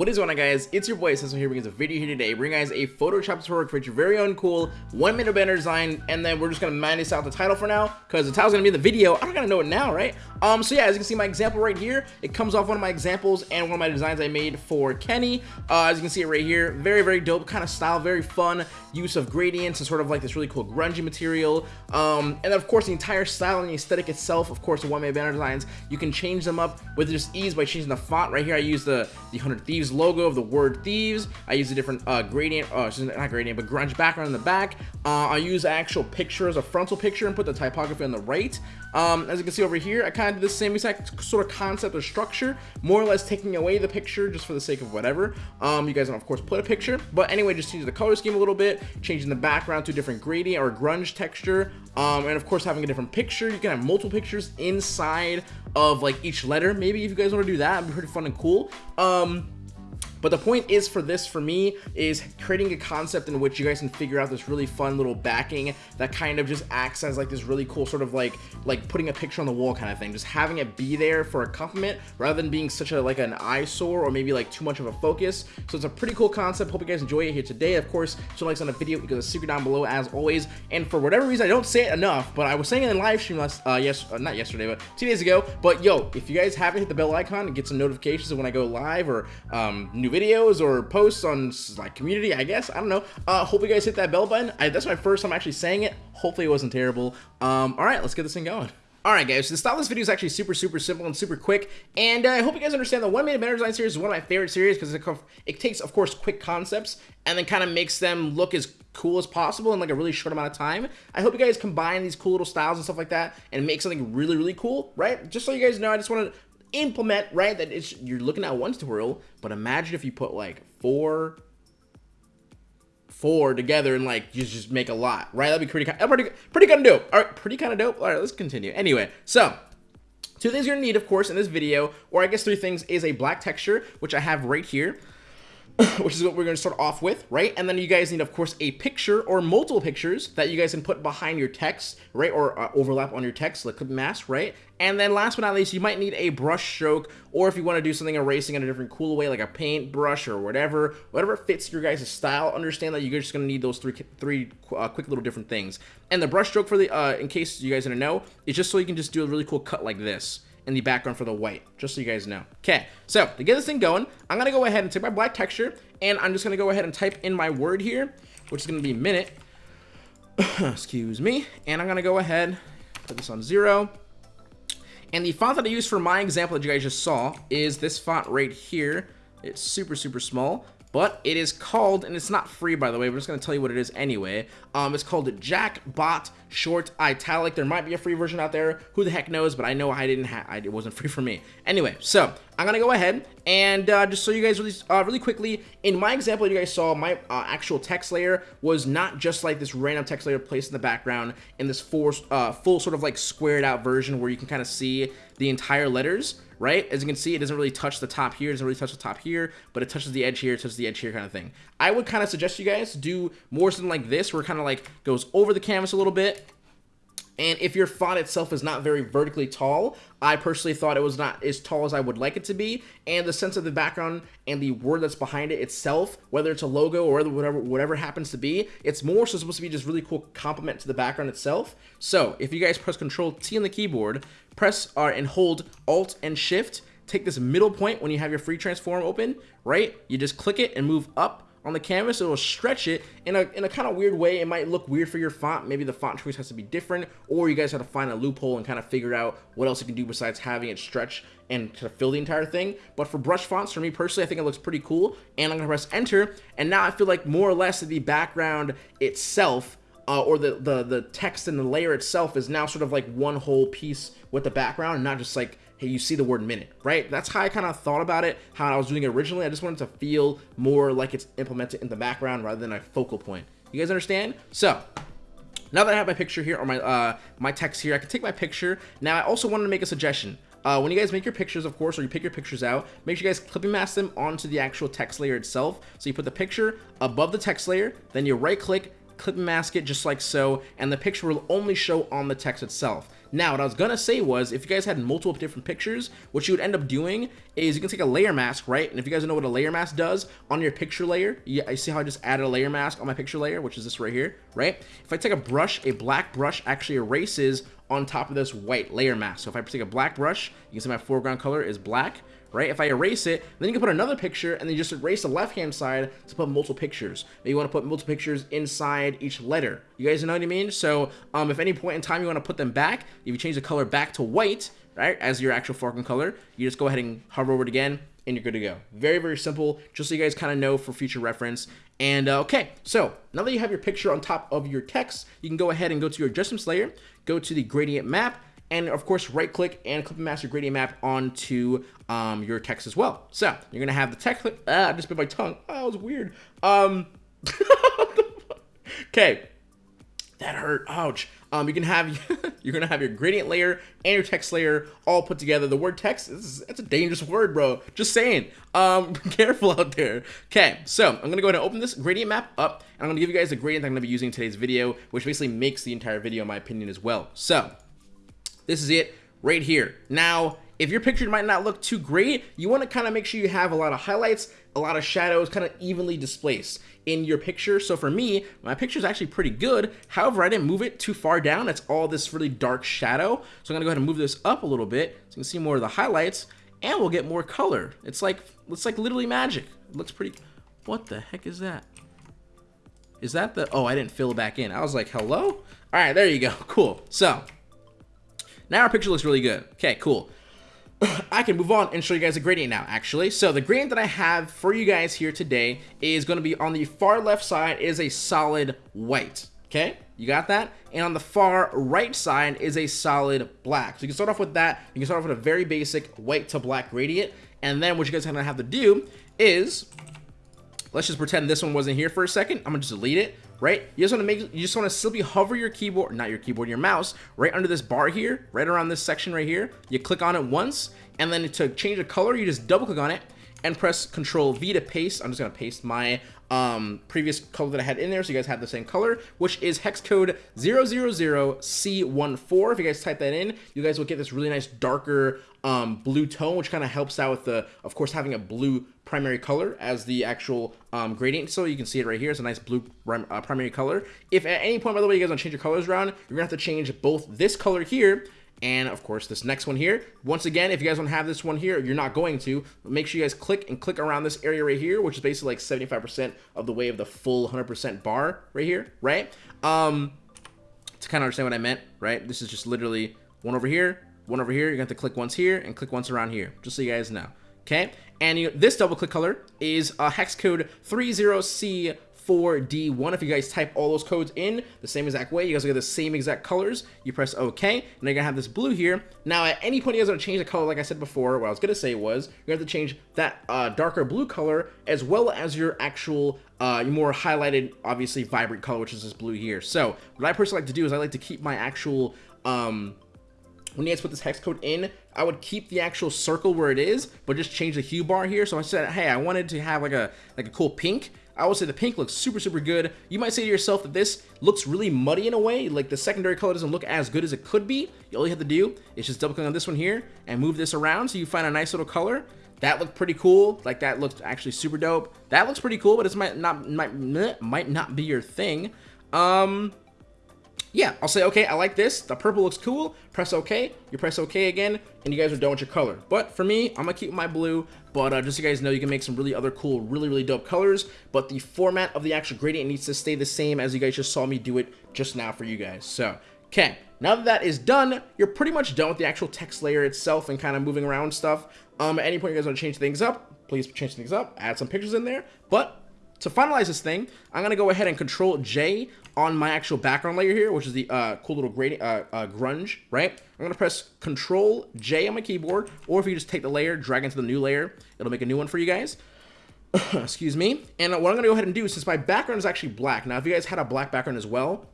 What is going on guys? It's your boy Cecil here bringing a video here today bringing guys a Photoshop tutorial to create your very own cool one minute banner design and then we're just gonna manage out the title for now because the title's gonna be in the video. I don't gotta know it now, right? Um, so yeah, as you can see my example right here, it comes off one of my examples and one of my designs I made for Kenny. Uh, as you can see it right here, very, very dope kind of style, very fun use of gradients and sort of like this really cool grungy material. Um, and of course the entire style and the aesthetic itself, of course the one minute banner designs, you can change them up with just ease by changing the font. Right here I use the, the 100 Thieves Logo of the word Thieves. I use a different uh, gradient, uh, not gradient, but grunge background in the back. Uh, I use actual picture as a frontal picture and put the typography on the right. Um, as you can see over here, I kind of did the same exact sort of concept or structure, more or less taking away the picture just for the sake of whatever. Um, you guys can of course put a picture, but anyway, just change the color scheme a little bit, changing the background to a different gradient or grunge texture, um, and of course having a different picture. You can have multiple pictures inside of like each letter. Maybe if you guys want to do that, it'd be pretty fun and cool. Um, but the point is for this, for me, is creating a concept in which you guys can figure out this really fun little backing that kind of just acts as like this really cool sort of like, like putting a picture on the wall kind of thing. Just having it be there for a compliment rather than being such a like an eyesore or maybe like too much of a focus. So it's a pretty cool concept. Hope you guys enjoy it here today. Of course, show likes on the video because it's secret down below as always. And for whatever reason, I don't say it enough, but I was saying it in live stream last, uh, yes, uh, not yesterday, but two days ago. But yo, if you guys haven't hit the bell icon and get some notifications when I go live or um, new videos or posts on like community, I guess. I don't know. Uh, hope you guys hit that bell button. I, that's my first time actually saying it. Hopefully it wasn't terrible. Um, all right, let's get this thing going. Alright guys, so the style of this video is actually super, super simple and super quick, and uh, I hope you guys understand the One Minute Banner Design series is one of my favorite series because it, it, takes, of course, quick concepts and then kind of makes them look as cool as possible in like a really short amount of time. I hope you guys combine these cool little styles and stuff like that and make something really, really cool, right? Just so you guys know, I just want to implement, right? That it's you're looking at one tutorial, but imagine if you put like four four together and like you just make a lot, right? That'd be pretty uh, pretty pretty kind of dope. All right, pretty kind of dope. All right, let's continue. Anyway, so two things you're gonna need, of course, in this video, or I guess three things, is a black texture, which I have right here. which is what we're going to start off with, right? And then you guys need, of course, a picture or multiple pictures that you guys can put behind your text, right? Or uh, overlap on your text, like mask, right? And then last but not least, you might need a brush stroke, or if you want to do something erasing in a different cool way, like a paint brush or whatever, whatever fits your guys' style, understand that you're just going to need those three, three uh, quick little different things. And the brush stroke for the, uh, in case you guys didn't know, is just so you can just do a really cool cut like this in the background for the white, just so you guys know. Okay, so to get this thing going, I'm gonna go ahead and take my black texture, and I'm just gonna go ahead and type in my word here, which is gonna be minute. Excuse me. And I'm gonna go ahead, put this on zero. And the font that I use for my example that you guys just saw is this font right here. It's super, super small but it is called, and it's not free by the way, we're just going to tell you what it is anyway. Um, it's called Jackbot Short Italic. There might be a free version out there. Who the heck knows, but I know I didn't have, it wasn't free for me. Anyway, so I'm to go ahead and uh, just show you guys really, uh, really quickly, in my example you guys saw, my uh, actual text layer was not just like this random text layer placed in the background in this full, uh, full sort of like squared out version where you can kind of see the entire letters right? As you can see, it doesn't really touch the top here, it doesn't really touch the top here, but it touches the edge here, touches the edge here kind of thing. I would kind of suggest you guys do more something like this, where it kind of like goes over the canvas a little bit, and if your font itself is not very vertically tall, I personally thought it was not as tall as I would like it to be. And the sense of the background and the word that's behind it itself, whether it's a logo or whatever whatever happens to be, it's more so supposed to be just really cool complement to the background itself. So if you guys press Control T on the keyboard, press R and hold Alt and Shift, take this middle point when you have your free transform open, right? You just click it and move up on the canvas, it will stretch it in a, in a kind of weird way. It might look weird for your font. Maybe the font choice has to be different, or you guys have to find a loophole and kind of figure out what else you can do besides having it stretch and to fill the entire thing. But for brush fonts, for me personally, I think it looks pretty cool. And I'm gonna press enter, and now I feel like more or less the background itself uh, or the, the the text and the layer itself is now sort of like one whole piece with the background, and not just like hey, you see the word minute, right? That's how I kind of thought about it, how I was doing it originally. I just wanted to feel more like it's implemented in the background rather than a focal point. You guys understand? So, now that I have my picture here, or my, uh, my text here, I can take my picture. Now, I also wanted to make a suggestion. Uh, when you guys make your pictures, of course, or you pick your pictures out, make sure you guys clipping mask them onto the actual text layer itself. So you put the picture above the text layer, then you right click, clip mask it just like so, and the picture will only show on the text itself. Now, what I was gonna say was, if you guys had multiple different pictures, what you would end up doing is you can take a layer mask, right? And if you guys know what a layer mask does on your picture layer, yeah, I see how I just added a layer mask on my picture layer, which is this right here, right? If I take a brush, a black brush actually erases on top of this white layer mask. So if I take a black brush, you can see my foreground color is black right? If I erase it, then you can put another picture and then just erase the left-hand side to put multiple pictures. Maybe you want to put multiple pictures inside each letter. You guys know what I mean? So um, if any point in time you want to put them back, if you change the color back to white, right, as your actual foreground color, you just go ahead and hover over it again, and you're good to go. Very, very simple, just so you guys kind of know for future reference. And uh, okay, so now that you have your picture on top of your text, you can go ahead and go to your adjustments layer, go to the gradient map, and of course right click and clip master gradient map onto um, your text as well. So you're gonna have the text, ah, I just bit my tongue, oh, that was weird. Um, okay, that hurt, ouch. Um, you can have, you're gonna have your gradient layer and your text layer all put together. The word text, is, that's a dangerous word, bro. Just saying, um, careful out there. Okay, so I'm gonna go ahead and open this gradient map up, and I'm gonna give you guys the gradient I'm gonna be using in today's video, which basically makes the entire video, in my opinion, as well. So, this is it right here. Now, if your picture might not look too great, you want to kind of make sure you have a lot of highlights, a lot of shadows, kind of evenly displaced in your picture. So for me, my picture is actually pretty good. However, I didn't move it too far down. It's all this really dark shadow. So I'm gonna go ahead and move this up a little bit so you can see more of the highlights and we'll get more color. It's like, it's like literally magic. It looks pretty, what the heck is that? Is that the, oh, I didn't fill it back in. I was like, hello? All right, there you go, cool. So now our picture looks really good. Okay, cool. I can move on and show you guys a gradient now, actually. So the gradient that I have for you guys here today is going to be on the far left side is a solid white. Okay, you got that? And on the far right side is a solid black. So you can start off with that. You can start off with a very basic white to black gradient. And then what you guys are going to have to do is, let's just pretend this one wasn't here for a second. I'm going to just delete it right? You just want to make, you just want to simply hover your keyboard, not your keyboard, your mouse, right under this bar here, right around this section right here. You click on it once, and then to change the color, you just double click on it and press Control V to paste. I'm just gonna paste my um, previous color that I had in there, so you guys have the same color, which is hex code 000C14. If you guys type that in, you guys will get this really nice darker um, blue tone, which kind of helps out with the, of course, having a blue primary color as the actual um, gradient. So you can see it right here. It's a nice blue uh, primary color. If at any point, by the way, you guys want to change your colors around, you're gonna have to change both this color here and of course this next one here. Once again if you guys don't have this one here you're not going to make sure you guys click and click around this area right here which is basically like 75 percent of the way of the full 100 percent bar right here right? Um to kind of understand what i meant right this is just literally one over here one over here. You're to, have to click once here and click once around here just so you guys know okay? And you, this double click color is a hex code 30c 4D1. If you guys type all those codes in the same exact way, you guys will get the same exact colors. You press OK, and you're gonna have this blue here. Now, at any point you guys want to change the color, like I said before, what I was gonna say was you're going to have to change that uh, darker blue color as well as your actual uh, more highlighted, obviously vibrant color, which is this blue here. So what I personally like to do is I like to keep my actual um, when you guys put this hex code in, I would keep the actual circle where it is, but just change the hue bar here. So I said, hey, I wanted to have like a like a cool pink. I would say the pink looks super, super good. You might say to yourself that this looks really muddy in a way, like the secondary color doesn't look as good as it could be. All you have to do is just double click on this one here and move this around so you find a nice little color. That looked pretty cool. Like that looked actually super dope. That looks pretty cool, but it might not might might not be your thing. Um, yeah, I'll say, okay, I like this. The purple looks cool. Press OK. You press OK again, and you guys are done with your color. But for me, I'm going to keep my blue. But uh, just so you guys know, you can make some really other cool, really, really dope colors. But the format of the actual gradient needs to stay the same as you guys just saw me do it just now for you guys. So, okay. Now that that is done, you're pretty much done with the actual text layer itself and kind of moving around stuff. Um, at any point you guys want to change things up, please change things up, add some pictures in there. But to finalize this thing, I'm going to go ahead and Control J on my actual background layer here, which is the uh, cool little gradient, uh, uh, grunge, right? I'm going to press Control J on my keyboard, or if you just take the layer, drag into the new layer, it'll make a new one for you guys. Excuse me. And what I'm going to go ahead and do, since my background is actually black, now if you guys had a black background as well,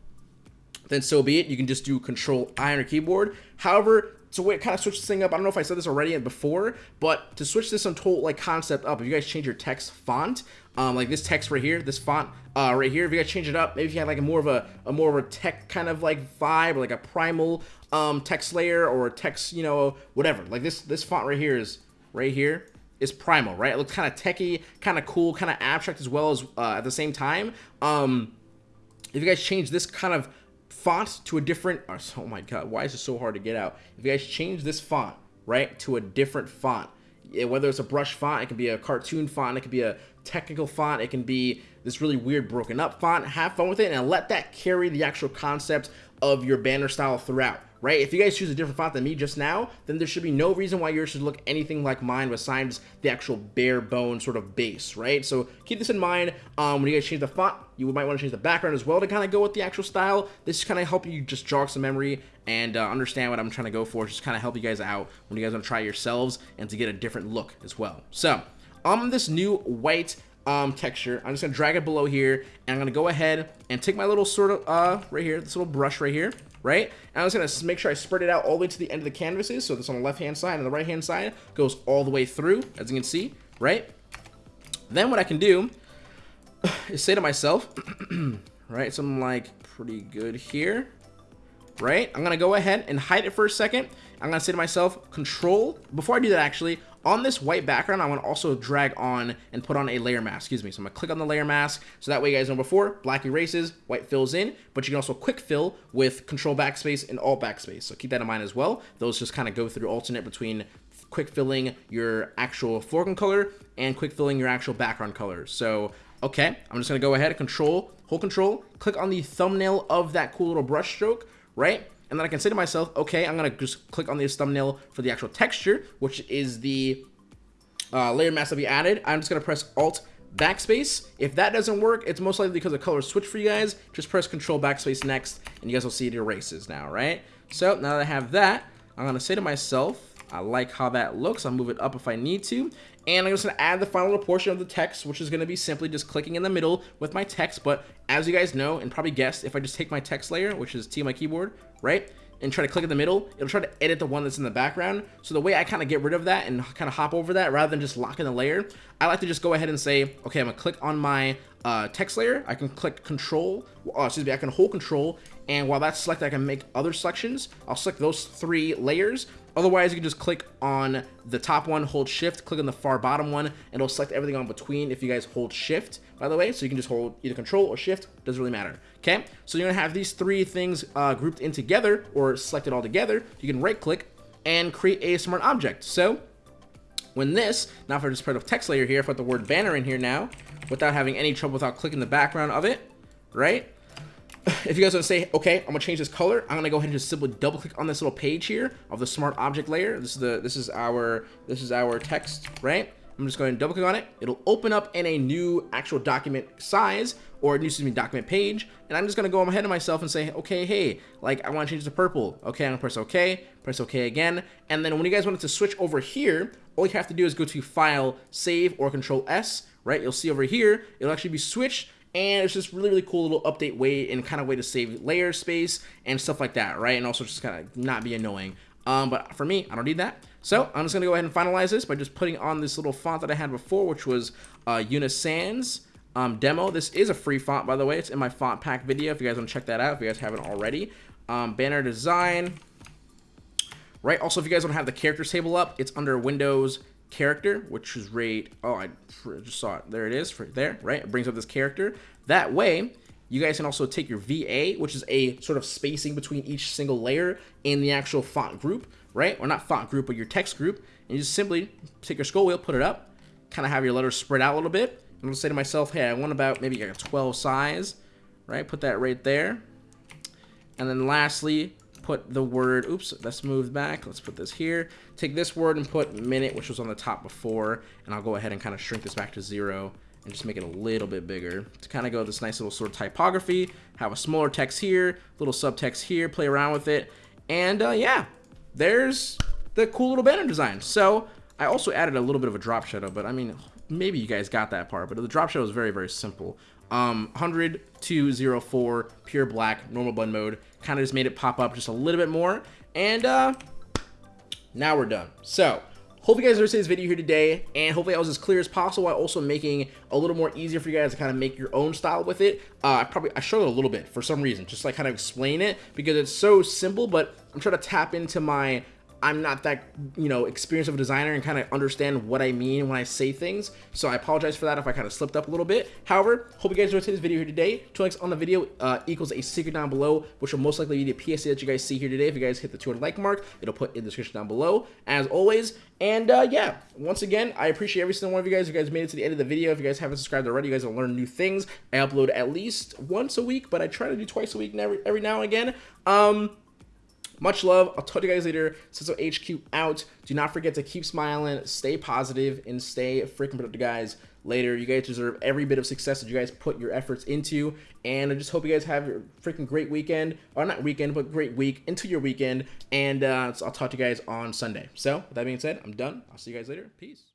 then so be it. You can just do Control I on your keyboard. However, to kind of switch this thing up, I don't know if I said this already and before, but to switch this whole like concept up, if you guys change your text font, um, like this text right here, this font uh, right here, if you guys change it up, maybe if you had like a more of a, a more of a tech kind of like vibe, or like a primal um, text layer, or text, you know, whatever. Like this this font right here is right here is primal, right? It looks kind of techy, kind of cool, kind of abstract as well as uh, at the same time. Um, if you guys change this kind of font to a different, oh, oh my god, why is it so hard to get out? If you guys change this font, right, to a different font, eh, whether it's a brush font, it can be a cartoon font, it could be a technical font, it can be this really weird broken up font. Have fun with it and let that carry the actual concept of your banner style throughout right? If you guys choose a different font than me just now, then there should be no reason why yours should look anything like mine besides the actual bare bone sort of base, right? So keep this in mind um, when you guys change the font. You might want to change the background as well to kind of go with the actual style. This kind of help you just jog some memory and uh, understand what I'm trying to go for. Just kind of help you guys out when you guys want to try yourselves and to get a different look as well. So on this new white um, texture. I'm just to drag it below here, and I'm to go ahead and take my little sort of, uh, right here, this little brush right here, right? And I'm just to make sure I spread it out all the way to the end of the canvases. So this on the left-hand side and the right-hand side goes all the way through, as you can see, right? Then what I can do is say to myself, right, something like pretty good here, right? I'm to go ahead and hide it for a second. I'm to say to myself, control, before I do that actually, on this white background, I want to also drag on and put on a layer mask, excuse me. So I'm going to click on the layer mask. So that way you guys know before, black erases, white fills in, but you can also quick fill with control backspace and alt backspace. So keep that in mind as well. Those just kind of go through alternate between quick filling your actual foreground color and quick filling your actual background color. So, okay, I'm just going to go ahead and control, hold control, click on the thumbnail of that cool little brush stroke, right? And then I can say to myself, okay, I'm going to just click on this thumbnail for the actual texture, which is the uh, layer mask that we added. I'm just going to press Alt backspace. If that doesn't work, it's most likely because the color switched for you guys. Just press Control backspace next, and you guys will see it erases now, right? So now that I have that, I'm going to say to myself, I like how that looks. I'll move it up if I need to. And I'm just going to add the final portion of the text, which is going to be simply just clicking in the middle with my text. But as you guys know, and probably guessed, if I just take my text layer, which is T my keyboard, right? And try to click in the middle, it'll try to edit the one that's in the background. So the way I kind of get rid of that and kind of hop over that rather than just locking the layer, I like to just go ahead and say, okay, I'm gonna click on my uh, text layer. I can click control, uh, excuse me, I can hold control. And while that's selected, I can make other selections. I'll select those three layers Otherwise, you can just click on the top one, hold shift, click on the far bottom one, and it'll select everything on between if you guys hold shift, by the way. So you can just hold either control or shift, doesn't really matter. Okay, so you're gonna have these three things uh, grouped in together or selected all together. You can right click and create a smart object. So when this, now if I just put a text layer here, if I put the word banner in here now, without having any trouble without clicking the background of it, right? if you guys want to say, okay, I'm gonna change this color, I'm gonna go ahead and just simply double click on this little page here of the smart object layer. This is the this is our this is our text, right? I'm just going to double click on it. It'll open up in a new actual document size or a new excuse me document page. And I'm just gonna go ahead of myself and say, okay, hey, like I want to change to purple. Okay, I'm gonna press OK, press OK again. And then when you guys want it to switch over here, all you have to do is go to File, Save, or Control S. Right? You'll see over here, it'll actually be switched and it's just really really cool little update way and kind of way to save layer space and stuff like that right? And also just kind of not be annoying. Um, but for me I don't need that. So I'm just gonna go ahead and finalize this by just putting on this little font that I had before which was uh, Unisans um, demo. This is a free font by the way. It's in my font pack video if you guys want to check that out if you guys haven't already. Um, banner design. Right also if you guys want to have the characters table up it's under Windows character, which is rate, oh, I just saw it. There it is, right there, right? It brings up this character. That way, you guys can also take your VA, which is a sort of spacing between each single layer in the actual font group, right? Or not font group, but your text group. And you just simply take your scroll wheel, put it up, kind of have your letters spread out a little bit. I'm gonna say to myself, hey, I want about maybe like a 12 size, right? Put that right there. And then lastly, put the word, oops, let's move back. Let's put this here. Take this word and put minute, which was on the top before, and I'll go ahead and kind of shrink this back to zero and just make it a little bit bigger to kind of go this nice little sort of typography, have a smaller text here, little subtext here, play around with it. And uh, yeah, there's the cool little banner design. So I also added a little bit of a drop shadow, but I mean, maybe you guys got that part, but the drop shadow is very, very simple. Um, 100 pure black, normal blend mode. Kind of just made it pop up just a little bit more. And uh, now we're done. So, hope you guys enjoyed this video here today, and hopefully I was as clear as possible while also making a little more easier for you guys to kind of make your own style with it. Uh, I probably, I struggled a little bit for some reason, just like kind of explain it, because it's so simple, but I'm trying to tap into my I'm not that, you know, experienced of a designer and kind of understand what I mean when I say things. So I apologize for that if I kind of slipped up a little bit. However, hope you guys enjoyed today's video here today. Two likes on the video uh, equals a secret down below, which will most likely be the PSD that you guys see here today. If you guys hit the 200 like mark, it'll put in the description down below, as always. And uh, yeah, once again, I appreciate every single one of you guys. You guys made it to the end of the video, if you guys haven't subscribed already, you guys will learn new things. I upload at least once a week, but I try to do twice a week every, every now and again. Um, much love. I'll talk to you guys later. Sizzle HQ out. Do not forget to keep smiling, stay positive, and stay freaking productive, guys. Later, you guys deserve every bit of success that you guys put your efforts into. And I just hope you guys have a freaking great weekend. Or not weekend, but great week into your weekend. And uh, so I'll talk to you guys on Sunday. So, with that being said, I'm done. I'll see you guys later. Peace.